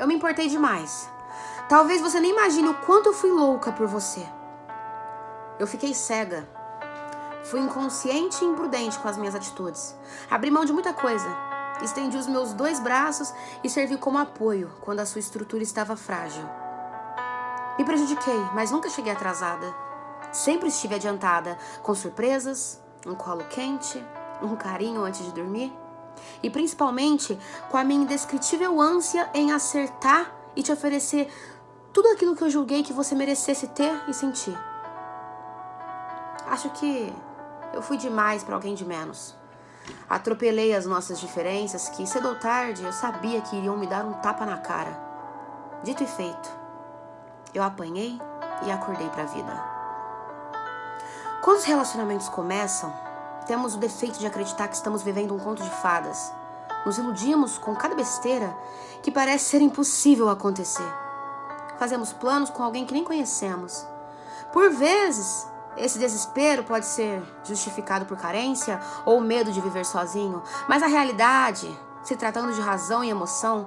eu me importei demais. Talvez você nem imagine o quanto eu fui louca por você. Eu fiquei cega. Fui inconsciente e imprudente com as minhas atitudes. Abri mão de muita coisa. Estendi os meus dois braços e servi como apoio quando a sua estrutura estava frágil. Me prejudiquei, mas nunca cheguei atrasada. Sempre estive adiantada, com surpresas, um colo quente, um carinho antes de dormir. E principalmente com a minha indescritível ânsia em acertar e te oferecer tudo aquilo que eu julguei que você merecesse ter e sentir. Acho que eu fui demais para alguém de menos. Atropelei as nossas diferenças que, cedo ou tarde, eu sabia que iriam me dar um tapa na cara. Dito e feito, eu apanhei e acordei para a vida. Quando os relacionamentos começam, temos o defeito de acreditar que estamos vivendo um conto de fadas. Nos iludimos com cada besteira que parece ser impossível acontecer. Fazemos planos com alguém que nem conhecemos. Por vezes, esse desespero pode ser justificado por carência ou medo de viver sozinho, mas a realidade, se tratando de razão e emoção,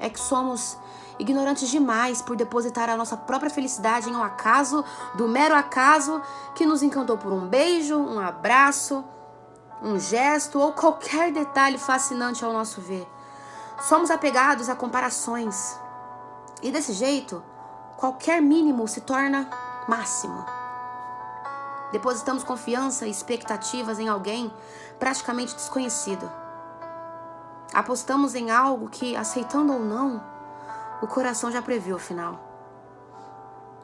é que somos ignorantes demais por depositar a nossa própria felicidade em um acaso, do mero acaso que nos encantou por um beijo, um abraço, um gesto ou qualquer detalhe fascinante ao nosso ver. Somos apegados a comparações. E desse jeito, qualquer mínimo se torna máximo. Depositamos confiança e expectativas em alguém praticamente desconhecido. Apostamos em algo que, aceitando ou não, o coração já previu o final.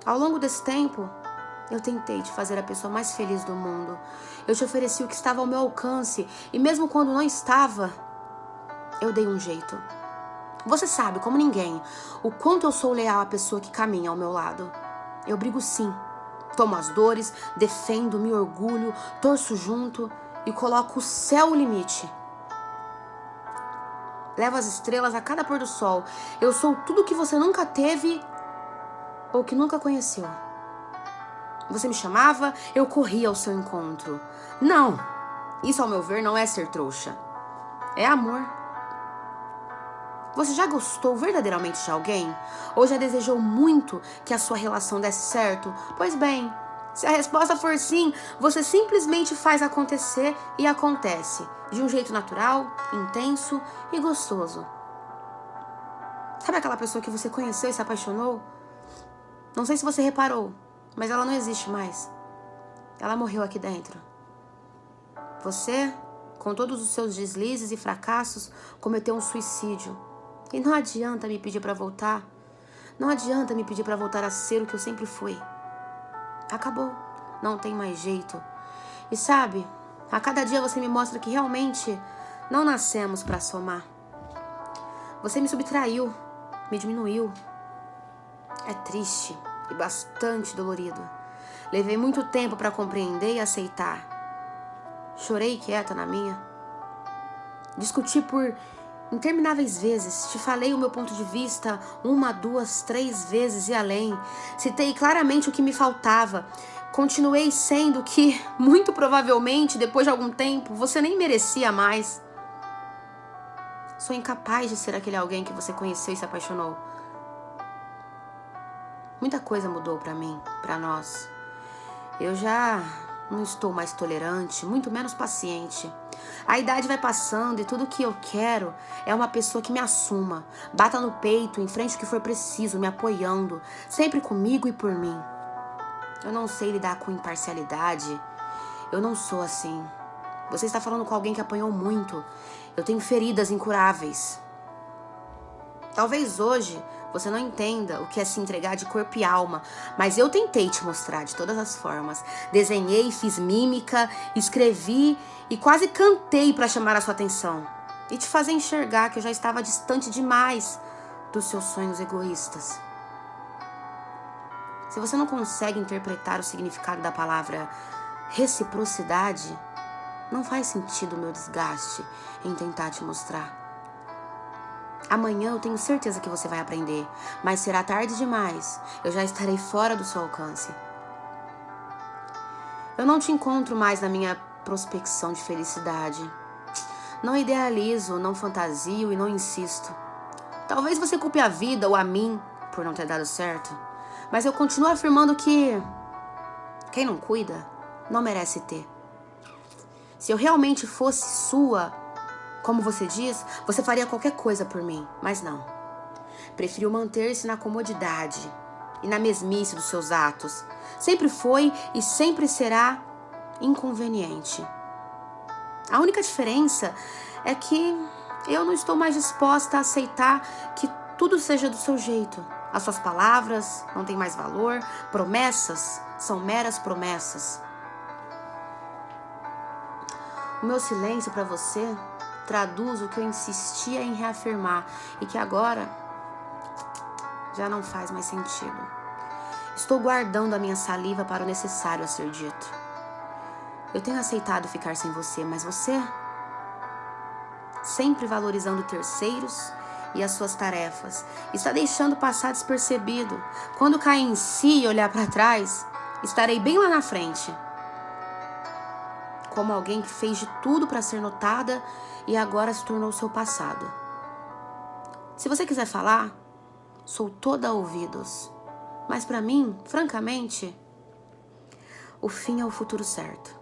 Ao longo desse tempo, eu tentei te fazer a pessoa mais feliz do mundo. Eu te ofereci o que estava ao meu alcance e mesmo quando não estava, eu dei um jeito. Você sabe, como ninguém, o quanto eu sou leal à pessoa que caminha ao meu lado. Eu brigo sim Tomo as dores, defendo, me orgulho, torço junto e coloco o céu o limite. Levo as estrelas a cada pôr do sol. Eu sou tudo que você nunca teve ou que nunca conheceu. Você me chamava, eu corria ao seu encontro. Não, isso ao meu ver não é ser trouxa. É amor. Você já gostou verdadeiramente de alguém? Ou já desejou muito que a sua relação desse certo? Pois bem, se a resposta for sim, você simplesmente faz acontecer e acontece, de um jeito natural, intenso e gostoso. Sabe aquela pessoa que você conheceu e se apaixonou? Não sei se você reparou, mas ela não existe mais. Ela morreu aqui dentro. Você, com todos os seus deslizes e fracassos, cometeu um suicídio e não adianta me pedir para voltar. Não adianta me pedir para voltar a ser o que eu sempre fui. Acabou. Não tem mais jeito. E sabe, a cada dia você me mostra que realmente não nascemos para somar. Você me subtraiu, me diminuiu. É triste e bastante dolorido. Levei muito tempo para compreender e aceitar. Chorei quieta na minha. Discuti por intermináveis vezes. Te falei o meu ponto de vista uma, duas, três vezes e além. Citei claramente o que me faltava. Continuei sendo que, muito provavelmente, depois de algum tempo, você nem merecia mais. Sou incapaz de ser aquele alguém que você conheceu e se apaixonou. Muita coisa mudou para mim, para nós. Eu já não estou mais tolerante, muito menos paciente. A idade vai passando e tudo que eu quero é uma pessoa que me assuma, bata no peito, em frente ao que for preciso, me apoiando, sempre comigo e por mim. Eu não sei lidar com imparcialidade. Eu não sou assim. Você está falando com alguém que apanhou muito. Eu tenho feridas incuráveis. Talvez hoje você não entenda o que é se entregar de corpo e alma, mas eu tentei te mostrar de todas as formas. Desenhei, fiz mímica, escrevi e quase cantei para chamar a sua atenção e te fazer enxergar que eu já estava distante demais dos seus sonhos egoístas. Se você não consegue interpretar o significado da palavra reciprocidade, não faz sentido o meu desgaste em tentar te mostrar. Amanhã eu tenho certeza que você vai aprender, mas será tarde demais. Eu já estarei fora do seu alcance. Eu não te encontro mais na minha prospecção de felicidade. Não idealizo, não fantasio e não insisto. Talvez você culpe a vida ou a mim por não ter dado certo, mas eu continuo afirmando que quem não cuida não merece ter. Se eu realmente fosse sua, como você diz, você faria qualquer coisa por mim, mas não. Preferiu manter-se na comodidade e na mesmice dos seus atos. Sempre foi e sempre será inconveniente. A única diferença é que eu não estou mais disposta a aceitar que tudo seja do seu jeito. As suas palavras não têm mais valor, promessas são meras promessas. O meu silêncio para você traduz o que eu insistia em reafirmar e que agora já não faz mais sentido. Estou guardando a minha saliva para o necessário a ser dito. Eu tenho aceitado ficar sem você, mas você, sempre valorizando terceiros e as suas tarefas, está deixando passar despercebido. Quando cair em si e olhar para trás, estarei bem lá na frente. Como alguém que fez de tudo para ser notada e agora se tornou seu passado. Se você quiser falar, sou toda ouvidos. Mas para mim, francamente, o fim é o futuro certo.